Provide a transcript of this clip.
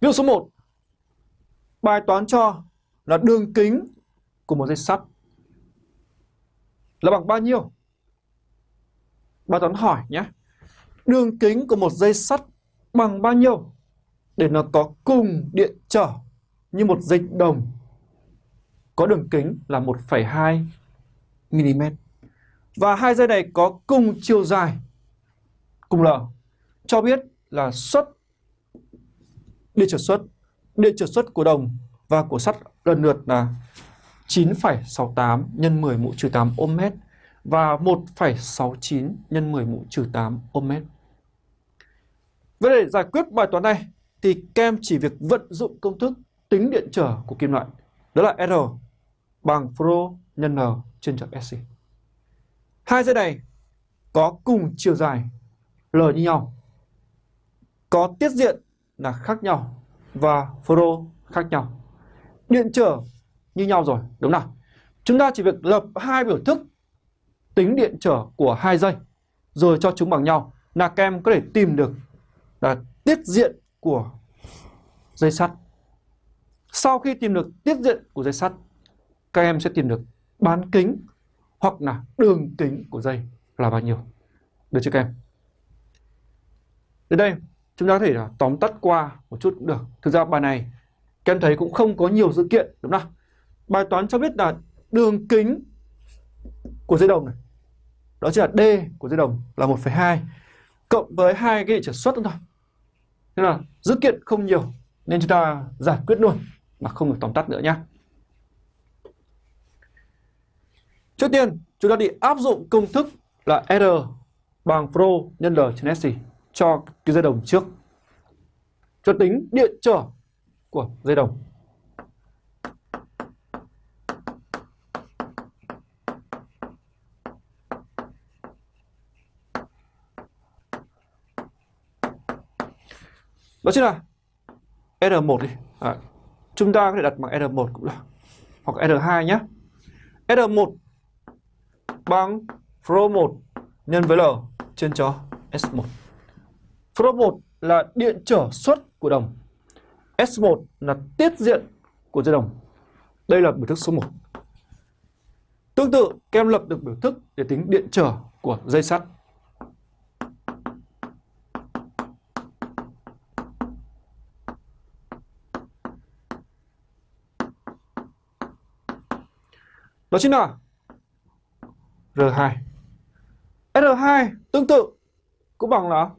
Ví dụ số 1. Bài toán cho là đường kính của một dây sắt là bằng bao nhiêu? Bài toán hỏi nhé. Đường kính của một dây sắt bằng bao nhiêu để nó có cùng điện trở như một dây đồng có đường kính là 1,2 mm. Và hai dây này có cùng chiều dài cùng L cho biết là suất điện trở suất điện trở suất của đồng và của sắt lần lượt là 9,68 nhân 10 mũ trừ 8 ohm mét và 1,69 nhân 10 mũ trừ 8 ohm mét. Vậy để giải quyết bài toán này thì kem chỉ việc vận dụng công thức tính điện trở của kim loại. Đó là R bằng Pro nhân N trên trục SC. Hai dây này có cùng chiều dài L như nhau. Có tiết diện là khác nhau và Pro khác nhau. Điện trở như nhau rồi, đúng nào? Chúng ta chỉ việc lập hai biểu thức tính điện trở của hai dây rồi cho chúng bằng nhau là kem có thể tìm được là tiết diện của dây sắt. Sau khi tìm được tiết diện của dây sắt, các em sẽ tìm được bán kính hoặc là đường kính của dây là bao nhiêu. Được chưa các em? Đến đây, chúng ta có thể là tóm tắt qua một chút cũng được. Thực ra bài này, các em thấy cũng không có nhiều dữ kiện, đúng không? Bài toán cho biết là đường kính của dây đồng này, đó chính là D của dây đồng là 1,2 cộng với hai cái trở suất thôi. thế là dữ kiện không nhiều nên chúng ta giải quyết luôn mà không được tóm tắt nữa nhé. Trước tiên, chúng ta đi áp dụng công thức là R bằng Pro nhân L trên SC cho cái dây đồng trước. Cho tính điện trở của dây đồng. Đó chính là R1 đi. À, chúng ta có thể đặt bằng R1 cũng được. Hoặc R2 nhé. R1 bằng Pro 1 nhân với L trên cho S1. Pro 1 là điện trở xuất của đồng. S1 là tiết diện của dây đồng. Đây là biểu thức số 1. Tương tự, các em lập được biểu thức để tính điện trở của dây sắt. Đó chính là R2. R2 tương tự cũng bằng là